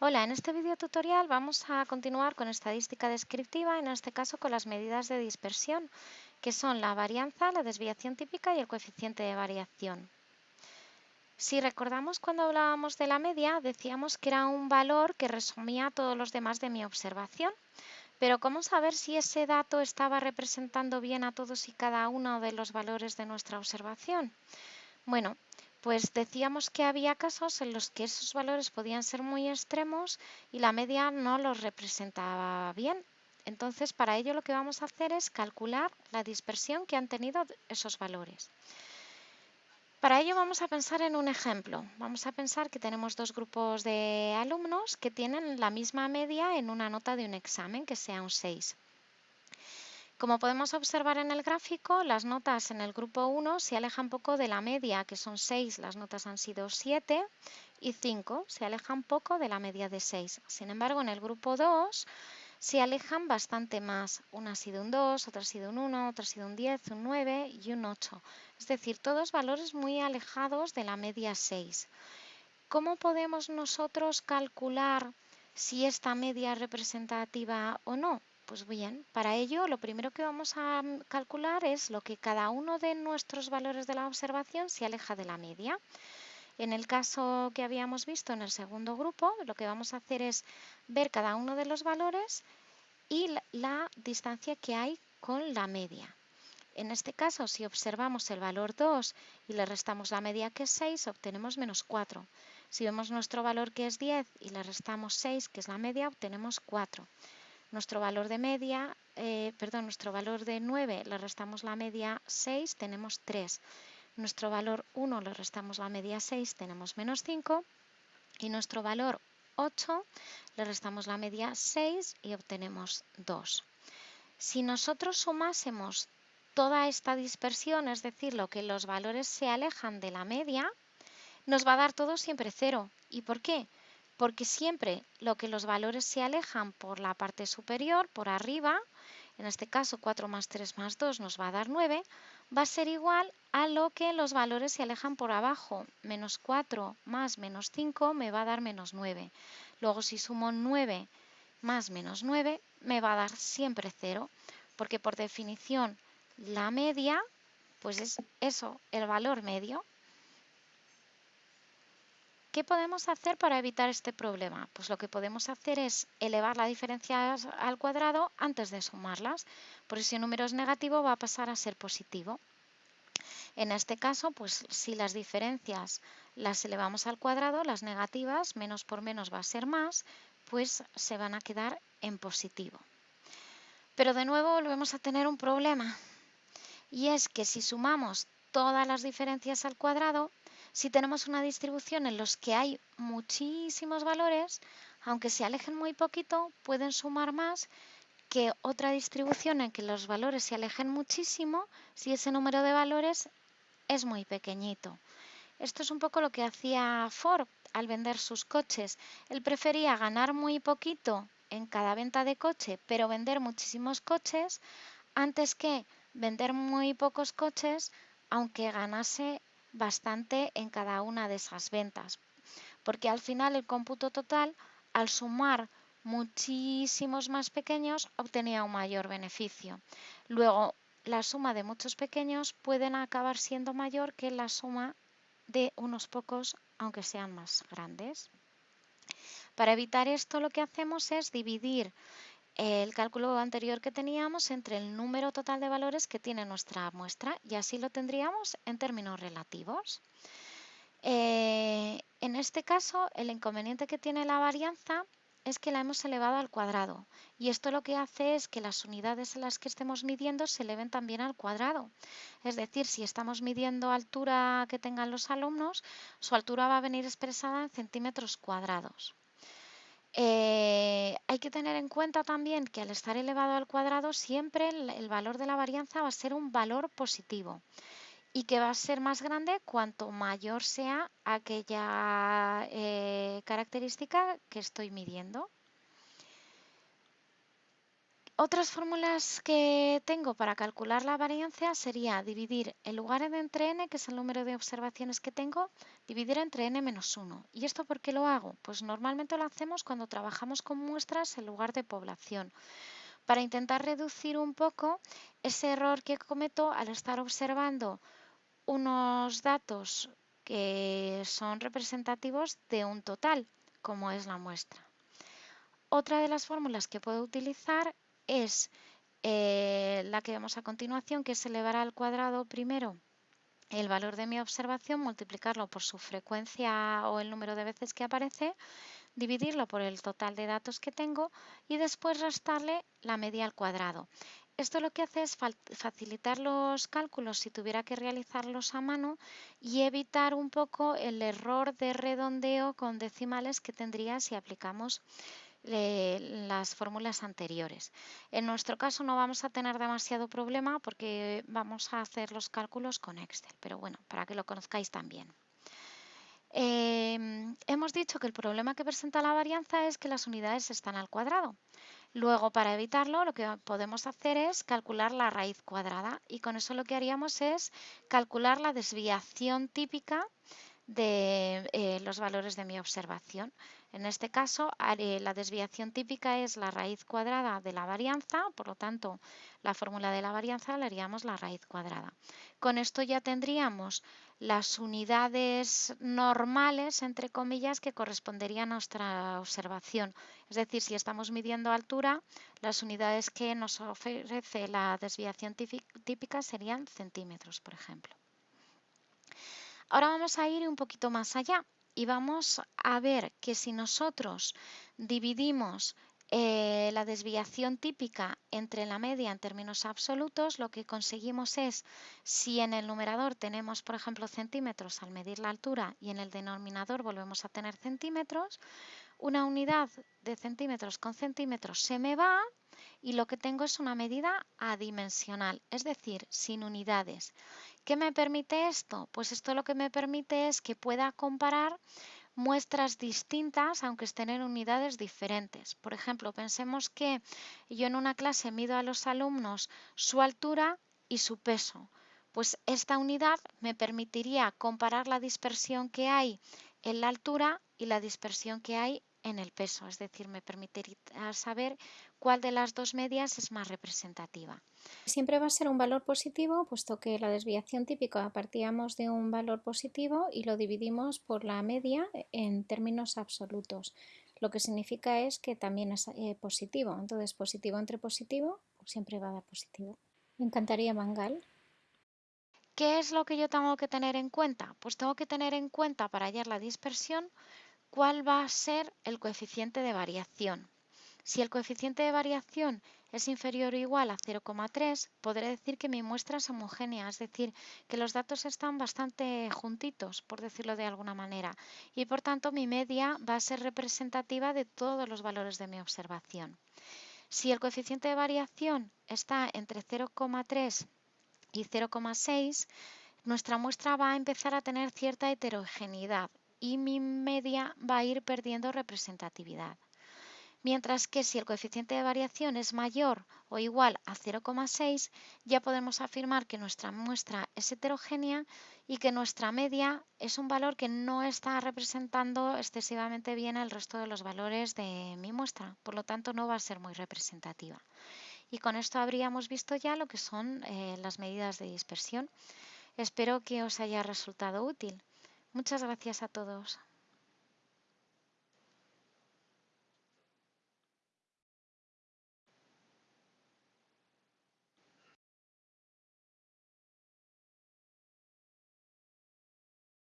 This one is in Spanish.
Hola, en este video tutorial vamos a continuar con estadística descriptiva, en este caso con las medidas de dispersión, que son la varianza, la desviación típica y el coeficiente de variación. Si recordamos cuando hablábamos de la media, decíamos que era un valor que resumía todos los demás de mi observación. Pero ¿cómo saber si ese dato estaba representando bien a todos y cada uno de los valores de nuestra observación? Bueno, pues decíamos que había casos en los que esos valores podían ser muy extremos y la media no los representaba bien. Entonces, para ello lo que vamos a hacer es calcular la dispersión que han tenido esos valores. Para ello vamos a pensar en un ejemplo. Vamos a pensar que tenemos dos grupos de alumnos que tienen la misma media en una nota de un examen, que sea un 6. Como podemos observar en el gráfico, las notas en el grupo 1 se alejan poco de la media, que son 6, las notas han sido 7, y 5 se alejan poco de la media de 6. Sin embargo, en el grupo 2 se alejan bastante más. Una ha sido un 2, otra ha sido un 1, otra ha sido un 10, un 9 y un 8. Es decir, todos valores muy alejados de la media 6. ¿Cómo podemos nosotros calcular si esta media es representativa o no? Pues bien, para ello lo primero que vamos a mm, calcular es lo que cada uno de nuestros valores de la observación se aleja de la media. En el caso que habíamos visto en el segundo grupo, lo que vamos a hacer es ver cada uno de los valores y la, distancia que hay con la media. En este caso, si observamos el valor 2 y le restamos la media que es 6, obtenemos menos 4. Si vemos nuestro valor que es 10 y le restamos 6, que es la media, obtenemos 4. Nuestro valor de media, eh, perdón, nuestro valor de 9 le restamos la media 6, tenemos 3. Nuestro valor 1 le restamos la media 6, tenemos menos 5. Y nuestro valor 8 le restamos la media 6 y obtenemos 2. Si nosotros sumásemos toda esta dispersión, es decir, lo que los valores se alejan de la media, nos va a dar todo siempre 0. ¿Y por qué? Porque siempre lo que los valores se alejan por la parte superior, por arriba, en este caso 4 más 3 más 2 nos va a dar 9, va a ser igual a lo que los valores se alejan por abajo. Menos 4 más menos 5 me va a dar menos 9. Luego si sumo 9 más menos 9 me va a dar siempre 0, porque por definición la media, pues es eso, el valor medio. ¿Qué podemos hacer para evitar este problema? Pues lo que podemos hacer es elevar la diferencia al cuadrado antes de sumarlas, por si el número es negativo va a pasar a ser positivo. En este caso, pues si las diferencias las elevamos al cuadrado, las negativas, menos por menos va a ser más, pues se van a quedar en positivo. Pero de nuevo volvemos a tener un problema, y es que si sumamos todas las diferencias al cuadrado, si tenemos una distribución en los que hay muchísimos valores, aunque se alejen muy poquito, pueden sumar más que otra distribución en que los valores se alejen muchísimo si ese número de valores es muy pequeñito. Esto es un poco lo que hacía Ford al vender sus coches. Él prefería ganar muy poquito en cada venta de coche, pero vender muchísimos coches antes que vender muy pocos coches, aunque ganase bastante en cada una de esas ventas, porque al final el cómputo total, al sumar muchísimos más pequeños, obtenía un mayor beneficio. Luego, la suma de muchos pequeños pueden acabar siendo mayor que la suma de unos pocos, aunque sean más grandes. Para evitar esto, lo que hacemos es dividir el cálculo anterior que teníamos entre el número total de valores que tiene nuestra muestra y así lo tendríamos en términos relativos. Eh, en este caso, el inconveniente que tiene la varianza es que la hemos elevado al cuadrado y esto lo que hace es que las unidades en las que estemos midiendo se eleven también al cuadrado. Es decir, si estamos midiendo altura que tengan los alumnos, su altura va a venir expresada en centímetros cuadrados. Eh, hay que tener en cuenta también que al estar elevado al cuadrado siempre el, valor de la varianza va a ser un valor positivo y que va a ser más grande cuanto mayor sea aquella eh, característica que estoy midiendo. Otras fórmulas que tengo para calcular la varianza sería dividir el lugar entre n, que es el número de observaciones que tengo, dividir entre n menos 1. ¿Y esto por qué lo hago? Pues normalmente lo hacemos cuando trabajamos con muestras en lugar de población, para intentar reducir un poco ese error que cometo al estar observando unos datos que son representativos de un total, como es la muestra. Otra de las fórmulas que puedo utilizar es eh, la que vemos a continuación, que es elevar al cuadrado primero el valor de mi observación, multiplicarlo por su frecuencia o el número de veces que aparece, dividirlo por el total de datos que tengo y después restarle la media al cuadrado. Esto lo que hace es facilitar los cálculos si tuviera que realizarlos a mano y evitar un poco el error de redondeo con decimales que tendría si aplicamos las fórmulas anteriores. En nuestro caso no vamos a tener demasiado problema porque vamos a hacer los cálculos con Excel, pero bueno, para que lo conozcáis también. Em, hemos dicho que el problema que presenta la varianza es que las unidades están al cuadrado. Luego, para evitarlo, lo que podemos hacer es calcular la raíz cuadrada y con eso lo que haríamos es calcular la desviación típica de eh, los valores de mi observación. En este caso, la desviación típica es la raíz cuadrada de la varianza, por lo tanto, la fórmula de la varianza le haríamos la raíz cuadrada. Con esto ya tendríamos las unidades normales, entre comillas, que corresponderían a nuestra observación. Es decir, si estamos midiendo altura, las unidades que nos ofrece la desviación típica serían centímetros, por ejemplo. Ahora vamos a ir un poquito más allá y vamos a ver que si nosotros dividimos eh, la desviación típica entre la media en términos absolutos, lo que conseguimos es, si en el numerador tenemos, por ejemplo, centímetros al medir la altura y en el denominador volvemos a tener centímetros, una unidad de centímetros con centímetros se me va y lo que tengo es una medida adimensional, es decir, sin unidades. ¿Qué me permite esto? Pues esto lo que me permite es que pueda comparar muestras distintas aunque estén en unidades diferentes. Por ejemplo, pensemos que yo en una clase mido a los alumnos su altura y su peso. Pues esta unidad me permitiría comparar la dispersión que hay en la altura y la dispersión que hay en el peso, es decir, me permitiría saber cuál de las dos medias es más representativa. Siempre va a ser un valor positivo, puesto que la desviación típica partíamos de un valor positivo y lo dividimos por la media en términos absolutos. Lo que significa es que también es eh, positivo. Entonces, positivo entre positivo siempre va a dar positivo. Me encantaría Mangal. ¿Qué es lo que yo tengo que tener en cuenta? Pues tengo que tener en cuenta para hallar la dispersión cuál va a ser el coeficiente de variación. Si el coeficiente de variación es inferior o igual a 0,3, podré decir que mi muestra es homogénea, es decir, que los datos están bastante juntitos, por decirlo de alguna manera, y por tanto mi media va a ser representativa de todos los valores de mi observación. Si el coeficiente de variación está entre 0,3 y 0,6, nuestra muestra va a empezar a tener cierta heterogeneidad y mi media va a ir perdiendo representatividad mientras que si el coeficiente de variación es mayor o igual a 0,6, ya podemos afirmar que nuestra muestra es heterogénea y que nuestra media es un valor que no está representando excesivamente bien el resto de los valores de mi muestra, por lo tanto no va a ser muy representativa. Y con esto habríamos visto ya lo que son eh, las medidas de dispersión. Espero que os haya resultado útil. Muchas gracias a todos.